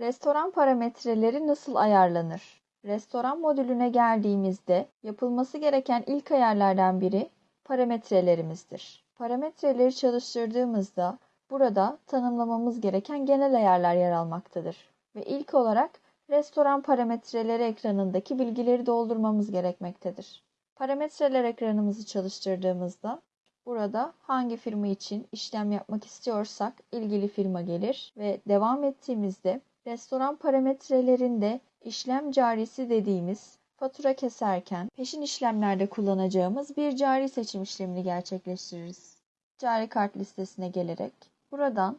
Restoran parametreleri nasıl ayarlanır? Restoran modülüne geldiğimizde yapılması gereken ilk ayarlardan biri parametrelerimizdir. Parametreleri çalıştırdığımızda burada tanımlamamız gereken genel ayarlar yer almaktadır. Ve ilk olarak restoran parametreleri ekranındaki bilgileri doldurmamız gerekmektedir. Parametreler ekranımızı çalıştırdığımızda burada hangi firma için işlem yapmak istiyorsak ilgili firma gelir ve devam ettiğimizde restoran parametrelerinde işlem carisi dediğimiz fatura keserken peşin işlemlerde kullanacağımız bir cari seçim işlemini gerçekleştiririz. Cari kart listesine gelerek buradan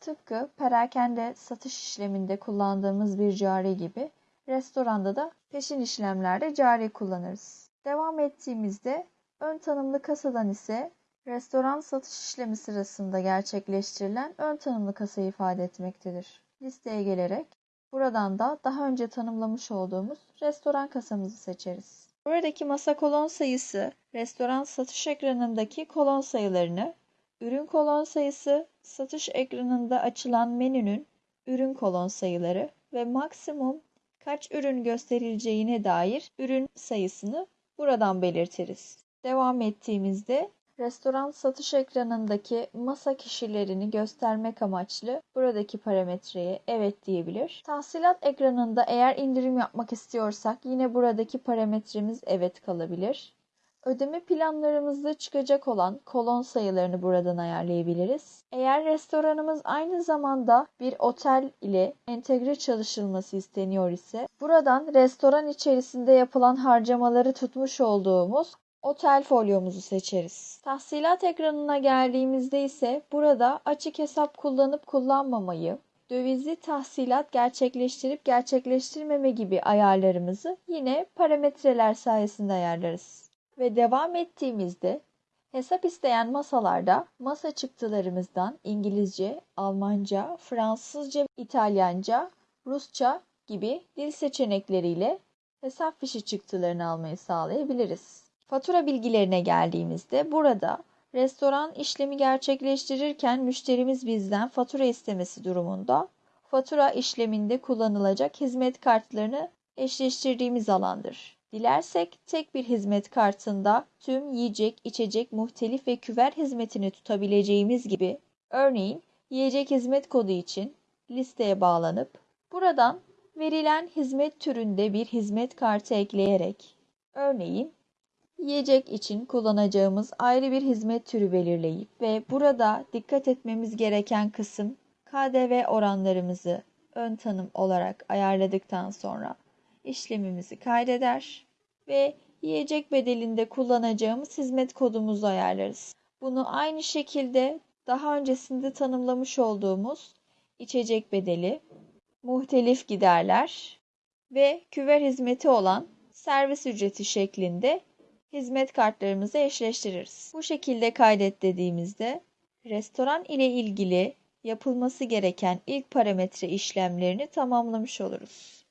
tıpkı perakende satış işleminde kullandığımız bir cari gibi restoranda da peşin işlemlerde cari kullanırız. Devam ettiğimizde ön tanımlı kasadan ise restoran satış işlemi sırasında gerçekleştirilen ön tanımlı kasayı ifade etmektedir. Listeye gelerek buradan da daha önce tanımlamış olduğumuz restoran kasamızı seçeriz. Buradaki masa kolon sayısı restoran satış ekranındaki kolon sayılarını, ürün kolon sayısı satış ekranında açılan menünün ürün kolon sayıları ve maksimum kaç ürün gösterileceğine dair ürün sayısını buradan belirtiriz. Devam ettiğimizde restoran satış ekranındaki masa kişilerini göstermek amaçlı buradaki parametreye evet diyebilir. Tahsilat ekranında eğer indirim yapmak istiyorsak yine buradaki parametremiz evet kalabilir. Ödeme planlarımızda çıkacak olan kolon sayılarını buradan ayarlayabiliriz. Eğer restoranımız aynı zamanda bir otel ile entegre çalışılması isteniyor ise buradan restoran içerisinde yapılan harcamaları tutmuş olduğumuz otel folyomuzu seçeriz. Tahsilat ekranına geldiğimizde ise burada açık hesap kullanıp kullanmamayı, dövizli tahsilat gerçekleştirip gerçekleştirmeme gibi ayarlarımızı yine parametreler sayesinde ayarlarız. Ve devam ettiğimizde hesap isteyen masalarda masa çıktılarımızdan İngilizce, Almanca, Fransızca, İtalyanca, Rusça gibi dil seçenekleriyle hesap fişi çıktılarını almayı sağlayabiliriz. Fatura bilgilerine geldiğimizde burada restoran işlemi gerçekleştirirken müşterimiz bizden fatura istemesi durumunda fatura işleminde kullanılacak hizmet kartlarını eşleştirdiğimiz alandır. Dilersek tek bir hizmet kartında tüm yiyecek, içecek, muhtelif ve küver hizmetini tutabileceğimiz gibi örneğin yiyecek hizmet kodu için listeye bağlanıp buradan verilen hizmet türünde bir hizmet kartı ekleyerek örneğin yiyecek için kullanacağımız ayrı bir hizmet türü belirleyip ve burada dikkat etmemiz gereken kısım KDV oranlarımızı ön tanım olarak ayarladıktan sonra işlemimizi kaydeder ve yiyecek bedelinde kullanacağımız hizmet kodumuzu ayarlarız. Bunu aynı şekilde daha öncesinde tanımlamış olduğumuz içecek bedeli, muhtelif giderler ve küver hizmeti olan servis ücreti şeklinde hizmet kartlarımızı eşleştiririz. Bu şekilde kaydet dediğimizde restoran ile ilgili yapılması gereken ilk parametre işlemlerini tamamlamış oluruz.